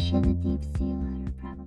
ocean, in the deep sea water, probably.